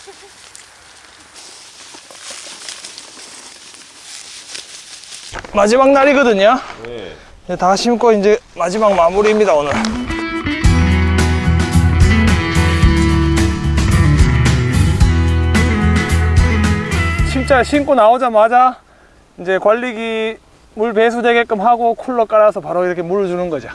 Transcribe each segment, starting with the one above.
마지막 날이거든요. 네. 이제 다 심고 이제 마지막 마무리입니다 오늘. 진짜 신고 나오자마자 이제 관리기 물 배수되게끔 하고 쿨러 깔아서 바로 이렇게 물을 주는 거죠.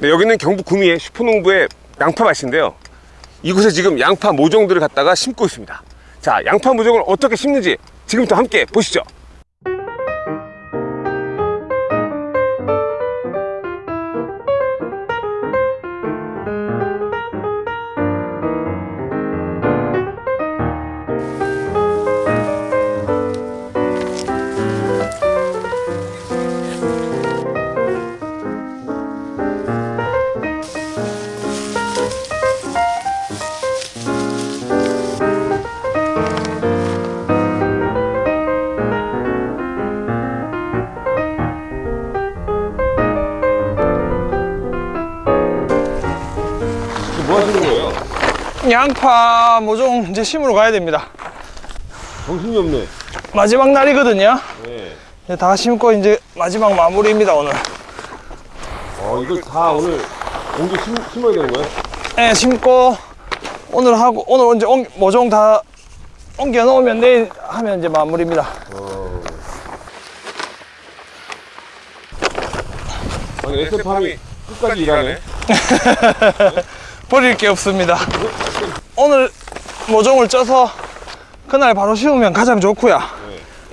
네, 여기는 경북 구미의 슈퍼농부의 양파 밭인데요. 이곳에 지금 양파 모종들을 갖다가 심고 있습니다. 자, 양파 모종을 어떻게 심는지 지금부터 함께 보시죠. 양파 모종 이제 심으러 가야 됩니다. 정신이 없네. 마지막 날이거든요. 네. 이제 다 심고 이제 마지막 마무리입니다 오늘. 어, 이걸 다 오늘 공기 심, 심어야 되는 거예요? 네, 심고 오늘 하고 오늘 이제 옮- 모종 다 옮겨 놓으면 내일 하면 이제 마무리입니다. 아니, 에스팜이 끝까지 일하네. 버릴 게 없습니다. 오늘 모종을 쪄서 그날 바로 심으면 가장 좋고요.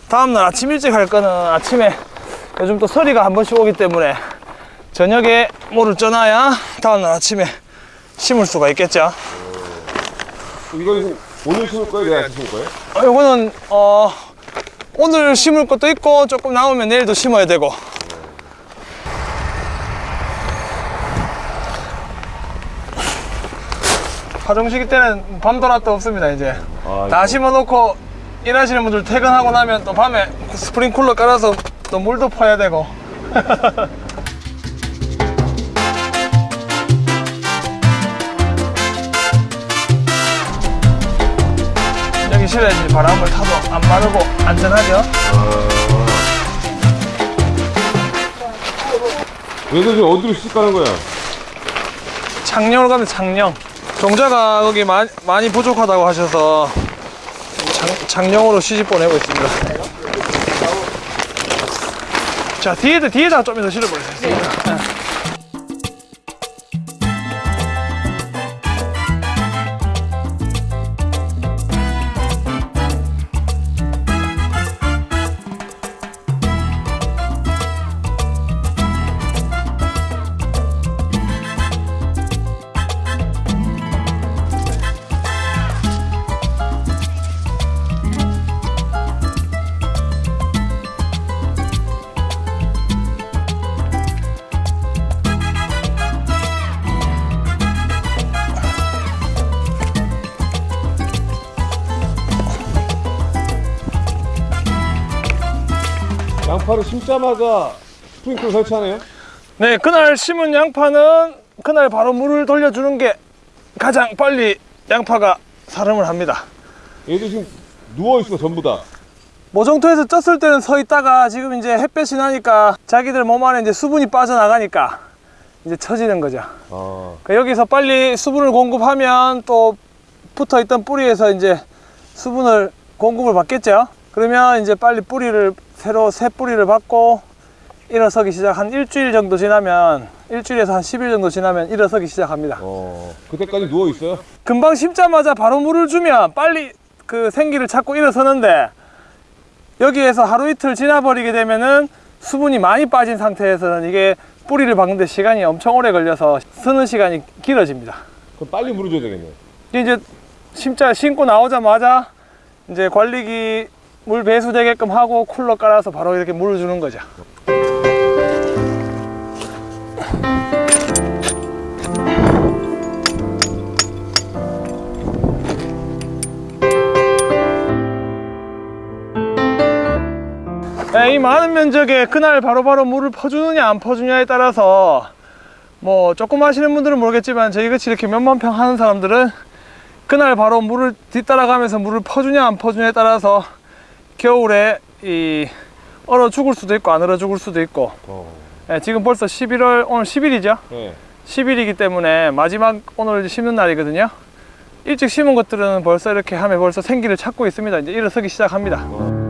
다음날 아침 일찍 할 거는 아침에 요즘 또 서리가 한 번씩 오기 때문에 저녁에 모를 쪄놔야 다음날 아침에 심을 수가 있겠죠. 이거는 오늘 심을 거예요? 내일 심을 거예요? 어, 요거는 어, 오늘 심을 것도 있고 조금 남으면 내일도 심어야 되고 파종시기 때는 밤도라도 없습니다 이제. 아, 다 심어놓고 일하시는 분들 퇴근하고 나면 또 밤에 스프링 쿨러 깔아서 또 물도 퍼야 되고. 여기 실내지 바람을 타도 안 마르고 안전하죠? 얘들 지금 어디로 시집 가는 거야? 창녕으로 가면 창녕 종자가 거기 마, 많이 부족하다고 하셔서 장, 창녕으로 시집 보내고 있습니다. 자 뒤에다 뒤에다 좀더 실어보겠습니다 양파를 심자마자 스프링클 설치하네요? 네 그날 심은 양파는 그날 바로 물을 돌려주는 게 가장 빨리 양파가 사름을 합니다 얘들 지금 누워있어 전부 다 모종토에서 쪘을 때는 서 있다가 지금 이제 햇볕이 나니까 자기들 몸 안에 이제 수분이 빠져나가니까 이제 처지는 거죠. 아, 그러니까 여기서 빨리 수분을 공급하면 또 붙어 있던 뿌리에서 이제 수분을 공급을 받겠죠. 그러면 이제 빨리 뿌리를 새로 새 뿌리를 받고 일어서기 시작 한 일주일 정도 지나면 일주일에서 한 10일 정도 지나면 일어서기 시작합니다. 어, 그때까지 누워있어요? 금방 심자마자 바로 물을 주면 빨리 그 생기를 찾고 일어서는데 여기에서 하루 이틀 지나버리게 되면은 수분이 많이 빠진 상태에서는 이게 뿌리를 박는데 시간이 엄청 오래 걸려서 쓰는 시간이 길어집니다. 그럼 빨리 물어줘야 되겠네 이게 이제 심자 심고 나오자마자 이제 관리기 물 배수되게끔 하고 쿨러 깔아서 바로 이렇게 물을 주는 거죠. 네, 이 많은 면적에 그날 바로바로 바로 물을 퍼주느냐 안 퍼주냐에 따라서 뭐 조금 하시는 분들은 모르겠지만 저희같이 이렇게 몇만 평 하는 사람들은 그날 바로 물을 뒤따라가면서 물을 퍼주냐 안 퍼주냐에 따라서 겨울에 이 얼어 죽을 수도 있고 안 얼어 죽을 수도 있고. 예, 지금 벌써 11월 오늘 10일이죠? 네. 10일이기 때문에 마지막 오늘 심는 날이거든요. 일찍 심은 것들은 벌써 이렇게 하면 벌써 생기를 찾고 있습니다. 이제 일어서기 시작합니다. Here